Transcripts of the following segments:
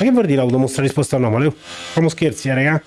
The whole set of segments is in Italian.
Ma che vuol dire avuto mostra risposta anomale? Famo scherzi, eh, raga?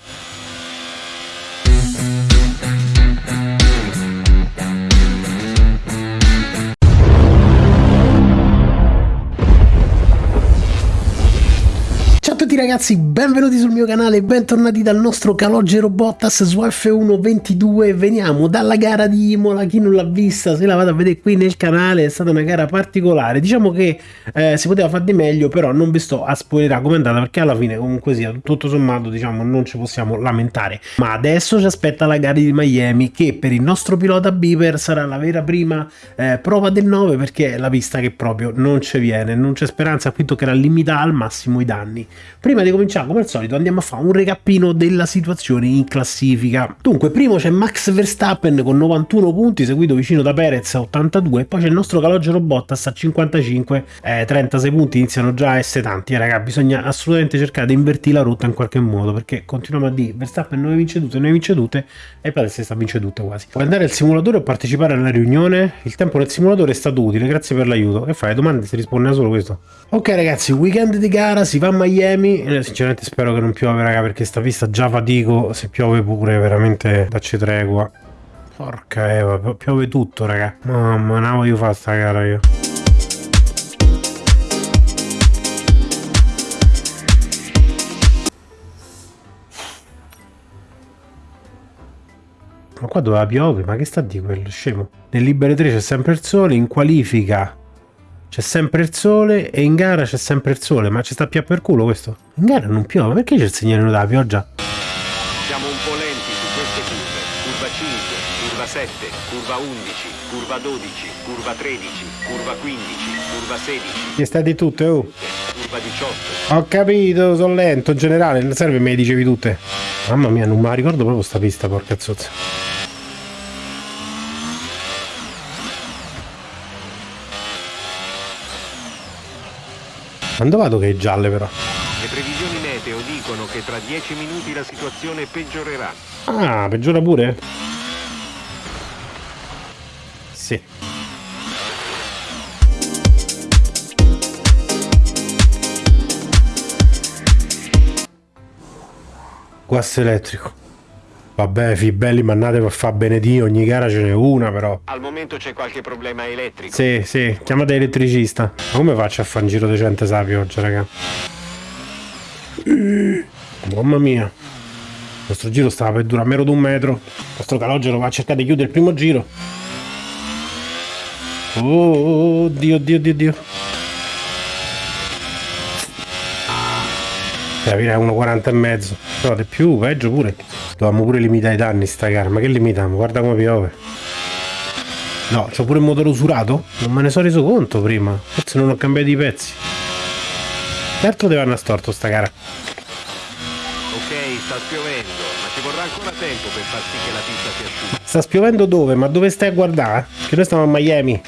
Ragazzi, benvenuti sul mio canale, bentornati dal nostro Calogero Bottas su F1 22 Veniamo dalla gara di Imola, chi non l'ha vista se la vado a vedere qui nel canale, è stata una gara particolare. Diciamo che eh, si poteva fare di meglio, però non vi sto a spoilerare è andata Perché alla fine comunque sia, tutto sommato diciamo non ci possiamo lamentare. Ma adesso ci aspetta la gara di Miami che per il nostro pilota Beaver sarà la vera prima eh, prova del 9 Perché è la pista che proprio non ci viene, non c'è speranza, qui toccherà limitare al massimo i danni. Prima di cominciare, come al solito, andiamo a fare un recappino della situazione in classifica. Dunque, primo c'è Max Verstappen con 91 punti, seguito vicino da Perez a 82, e poi c'è il nostro calogero Bottas a 55, eh, 36 punti, iniziano già a essere tanti, eh, raga, bisogna assolutamente cercare di invertire la rotta in qualche modo, perché continuiamo a dire Verstappen non vince tutte, non vince tutte, e Perez sta vince tutte quasi. Puoi andare al simulatore o partecipare alla riunione? Il tempo nel simulatore è stato utile, grazie per l'aiuto. E fai domande si risponde a solo questo. Ok ragazzi, weekend di gara, si va a Miami, eh, sinceramente spero che non piove raga perché sta pista già fatico. Se piove pure veramente dacci tregua porca eva piove tutto raga. Mamma non voglio fare sta gara io. Ma qua doveva piove ma che sta di quello scemo? Nel libere 3 c'è sempre il sole in qualifica c'è sempre il sole e in gara c'è sempre il sole, ma ci sta più per culo questo. In gara non piove, perché c'è il segnale della pioggia? Siamo un po' lenti su queste curve. Curva 5, curva 7, curva 11, curva 12, curva 13, curva 15, curva 16. Che sta di tutte, oh? Curva 18. Ho capito, sono lento in generale, non serve me le dicevi tutte. Mamma mia, non me la ricordo proprio sta pista, porca zozza. Quando vado che è gialle però? Le previsioni meteo dicono che tra 10 minuti la situazione peggiorerà. Ah, peggiora pure? Sì. Guasto elettrico. Vabbè, fibelli, mannate per far bene Dio, ogni gara ce n'è una però. Al momento c'è qualche problema elettrico. Sì, sì, chiamate elettricista. Ma come faccio a fare un giro decente sapi oggi, raga? Mamma mia. Il nostro giro stava per durare meno di un metro. Il nostro calogero va a cercare di chiudere il primo giro. Oh, Dio, Dio, Dio, Dio. Capire 1,40 e mezzo. No, di più, peggio pure. Dovevamo pure limitare i danni sta gara. Ma che limitiamo? Guarda come piove. No, c'ho pure il motore usurato? Non me ne sono reso conto prima. Forse non ho cambiato i pezzi. Certo deve andare storto sta gara. Ok, sta spiovendo, ma ci vorrà ancora tempo per far sì che la pista si asciughi. Sta spiovendo dove? Ma dove stai a guardare? Che noi stiamo a Miami.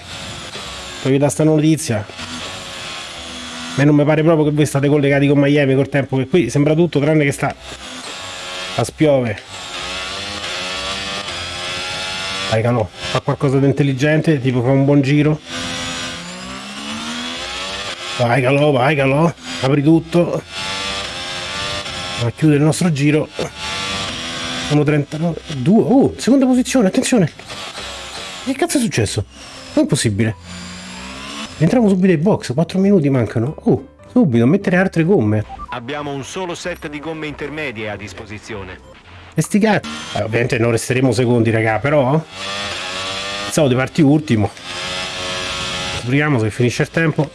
Poi da sta notizia. Ma non mi pare proprio che voi state collegati con Miami col tempo che qui sembra tutto tranne che sta a spiove. Dai calò fa qualcosa di intelligente tipo fa un buon giro. Vai calò vai calò apri tutto. A chiudere il nostro giro. 1.39 2 oh seconda posizione attenzione. Che cazzo è successo? Non è possibile entriamo subito ai box 4 minuti mancano oh Subito, mettere altre gomme. Abbiamo un solo set di gomme intermedie a disposizione. E sti cazzi. Eh, ovviamente non resteremo secondi, raga, però... Pensavo di partire ultimo. Sbriamo se finisce il tempo.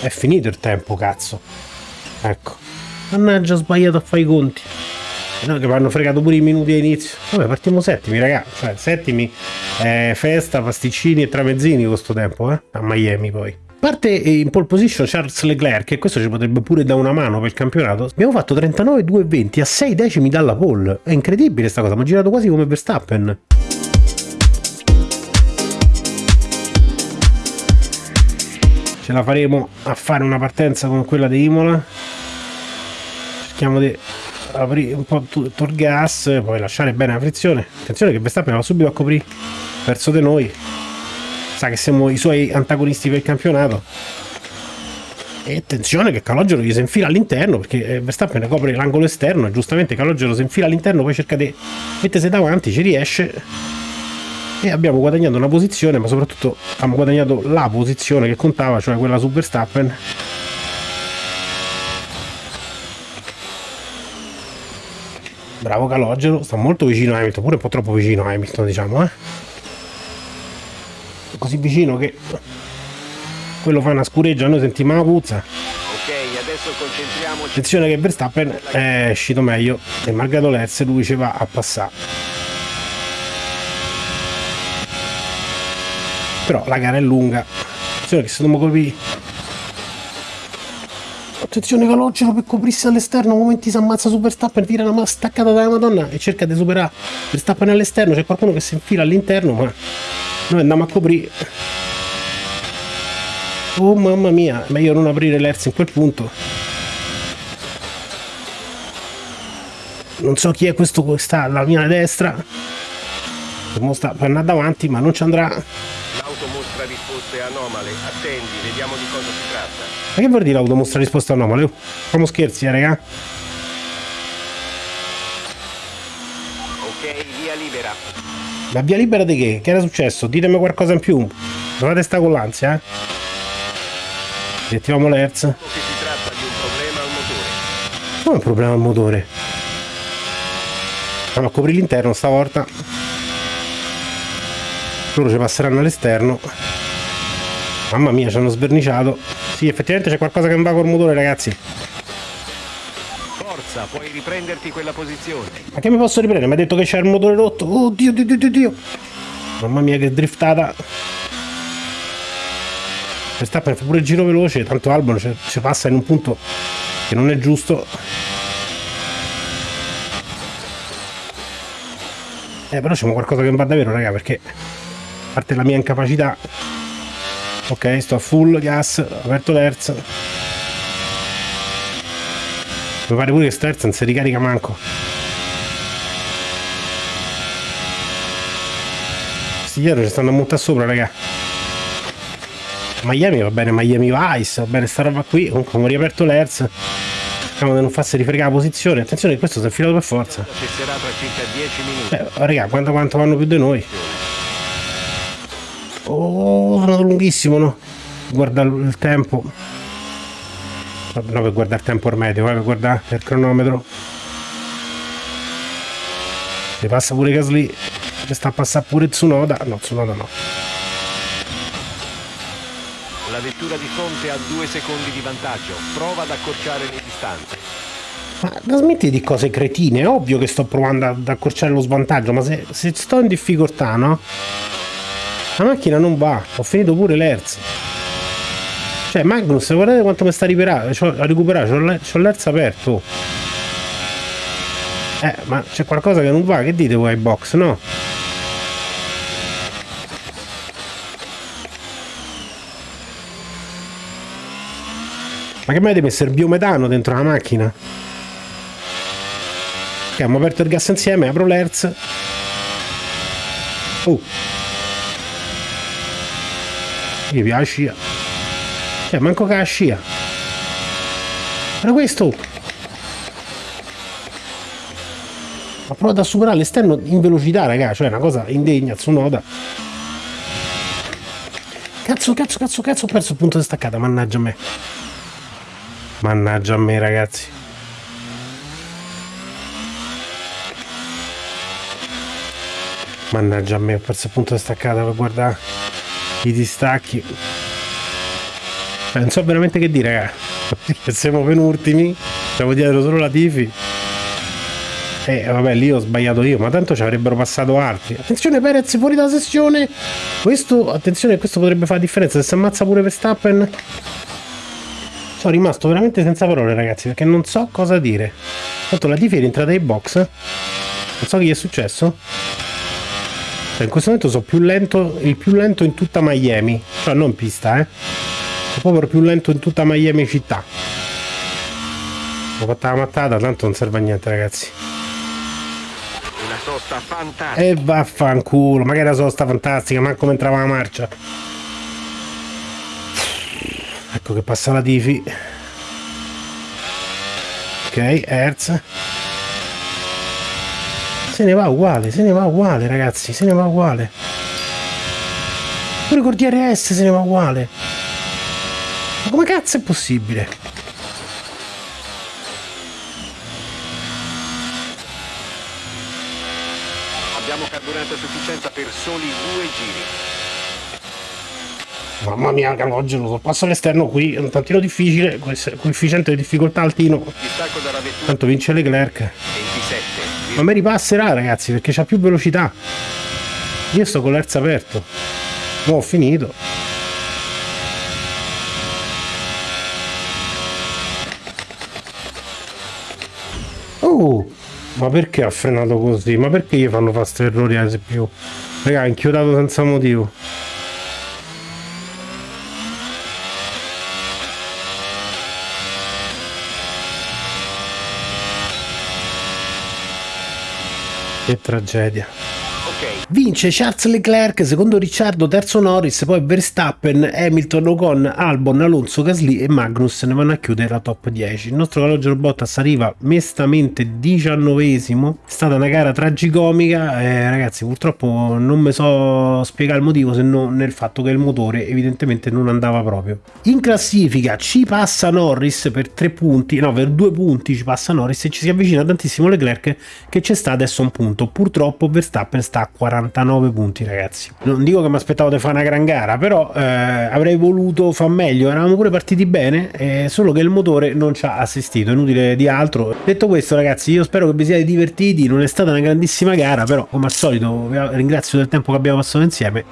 È finito il tempo, cazzo. Ecco. Mannaggia, ho sbagliato a fare i conti. No, che mi hanno fregato pure i minuti all'inizio. Vabbè, partiamo settimi, raga. Cioè, settimi, eh, festa, pasticcini e tramezzini con sto tempo, eh. A Miami poi parte in pole position Charles Leclerc, e questo ci potrebbe pure dare una mano per il campionato, abbiamo fatto 39,220 a 6 decimi dalla pole. È incredibile sta cosa, abbiamo girato quasi come Verstappen. Ce la faremo a fare una partenza come quella di Imola. Cerchiamo di aprire un po' tutto il gas, poi lasciare bene la frizione. Attenzione che Verstappen va subito a coprire verso di noi sa che siamo i suoi antagonisti per il campionato E attenzione che Calogero gli si infila all'interno perché eh, Verstappen copre l'angolo esterno e giustamente Calogero si infila all'interno, poi cerca di mettersi davanti, ci riesce e abbiamo guadagnato una posizione, ma soprattutto abbiamo guadagnato la posizione che contava, cioè quella su Verstappen. Bravo Calogero, sta molto vicino a Hamilton, pure un po' troppo vicino a Hamilton, diciamo, eh. Così vicino che quello fa una scureggia, noi sentiamo la puzza. Ok, adesso concentriamoci. Attenzione che Verstappen è uscito meglio e malgrado Lerz lui ci va a passare. Però la gara è lunga. Attenzione che se dobbiamo coprire. Attenzione Calogero per coprirsi all'esterno, momenti si ammazza su Verstappen, tira una staccata dalla Madonna e cerca di superare Verstappen all'esterno, c'è qualcuno che si infila all'interno, ma noi andiamo a coprire. Oh mamma mia, meglio non aprire l'Erz in quel punto. Non so chi è questo che sta alla mia destra. Sta per andare davanti, ma non ci andrà. Risposte anomale. Attendi, vediamo di cosa si tratta. Ma che vuol dire l'auto mostra risposta anomale? Facciamo scherzi, eh, raga. Ok, via libera. La via libera di che? Che era successo? Ditemi qualcosa in più. Dovete sta con l'ansia, eh? Riattiviamo. Che si tratta di un problema al motore. Come è un problema al motore? Andiamo a coprire l'interno stavolta. Loro ci passeranno all'esterno. Mamma mia, ci hanno sverniciato. Sì, effettivamente c'è qualcosa che non va col motore, ragazzi. Forza, puoi riprenderti quella posizione. Ma che mi posso riprendere? Mi ha detto che c'è il motore rotto. Oh dio, dio, dio, dio, dio. Mamma mia, che driftata. Verstappen fa pure il giro veloce, tanto Albon ci passa in un punto che non è giusto. Eh, però c'è qualcosa che non va davvero, raga, perché a parte la mia incapacità. Ok, sto a full gas, ho aperto l'Hertz. Mi pare pure che Hertz non si ricarica manco. Questi dietro ci stanno a montare sopra, raga. Miami va bene, Miami Vice, va bene sta roba qui. Comunque abbiamo riaperto l'Hertz. Cerchiamo di non farsi rifregare la posizione. Attenzione che questo si è infilato per forza. Cesserà tra circa 10 minuti. Eh, raga, quanto, quanto vanno più di noi? Oh, sono andato lunghissimo, no? Guarda il tempo. No, per guardare il tempo ormai, devo per guardare il cronometro. Si passa pure Gasly. Ci sta a passare pure Tsunoda. No, Tsunoda no. La vettura di fronte ha due secondi di vantaggio. Prova ad accorciare le distanze. Ma la smetti di cose cretine, è ovvio che sto provando ad accorciare lo svantaggio, ma se, se sto in difficoltà, no? La macchina non va, ho finito pure l'Hertz. Cioè, Magnus, guardate quanto mi sta a recuperare, c'ho l'Hertz aperto. Eh, ma c'è qualcosa che non va, che dite voi ai box, no? Ma che mai messo il biometano dentro la macchina? Abbiamo aperto il gas insieme, apro l'Hertz. Oh. Mi piace la scia. Cioè, manco che la scia. Era questo. Ha provato a superare l'esterno in velocità, raga. Cioè, una cosa indegna, Tsunoda. Cazzo, cazzo, cazzo, cazzo, ho perso il punto di staccata, mannaggia a me. Mannaggia a me, ragazzi. Mannaggia a me, ho perso il punto di staccata per guardare i distacchi. Non so veramente che dire, raga. Perché siamo penultimi, siamo dietro solo la Tifi. E vabbè, lì ho sbagliato io, ma tanto ci avrebbero passato altri. Attenzione Perez fuori dalla sessione. Questo, attenzione, questo potrebbe fare la differenza. Se si ammazza pure Verstappen. Sono rimasto veramente senza parole, ragazzi, perché non so cosa dire. Tanto la Tifi è rientrata in box. Non so che gli è successo. Cioè, in questo momento sono più lento, il più lento in tutta Miami. Cioè, non pista, eh. Sono proprio più lento in tutta Miami città. Ho fatto la mattata, tanto non serve a niente, ragazzi. Una sosta fantastica. E vaffanculo, ma che era sosta fantastica, manco entrava la marcia. ecco che passa la Tifi ok Hertz se ne va uguale se ne va uguale ragazzi se ne va uguale pure con DRS se ne va uguale ma come cazzo è possibile Abbiamo carburante a sufficienza per soli due giri. Mamma mia, calogero, sorpasso all'esterno qui, è un tantino difficile, coefficiente di difficoltà altino. Tanto vince Leclerc. 27. Ma mi ripasserà, ragazzi, perché c'ha più velocità. Io sto con l'erza aperto. Mo' ho finito. Oh! Ma perché ha frenato così? Ma perché gli fanno fare sti errori a più? Raga, ha inchiodato senza motivo. Che tragedia. Vince Charles Leclerc, secondo Ricciardo, terzo Norris, poi Verstappen, Hamilton, Ocon, Albon, Alonso, Gasly e Magnus ne vanno a chiudere la top 10. Il nostro calogero Bottas arriva mestamente diciannovesimo, è stata una gara tragicomica, eh, ragazzi purtroppo non mi so spiegare il motivo se non nel fatto che il motore evidentemente non andava proprio. In classifica ci passa Norris per tre punti, no per due punti ci passa Norris e ci si avvicina tantissimo Leclerc che c'è sta adesso un punto, purtroppo Verstappen sta a 49 punti ragazzi. Non dico che mi aspettavo di fare una gran gara, però eh, avrei voluto far meglio, eravamo pure partiti bene, eh, solo che il motore non ci ha assistito, inutile di altro. Detto questo ragazzi, io spero che vi siate divertiti, non è stata una grandissima gara, però come al solito vi ringrazio del tempo che abbiamo passato insieme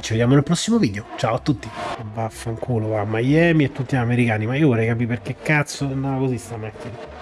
ci vediamo nel prossimo video. Ciao a tutti. Vaffanculo, va a Miami e tutti gli americani, ma io vorrei capire perché cazzo andava così sta macchina.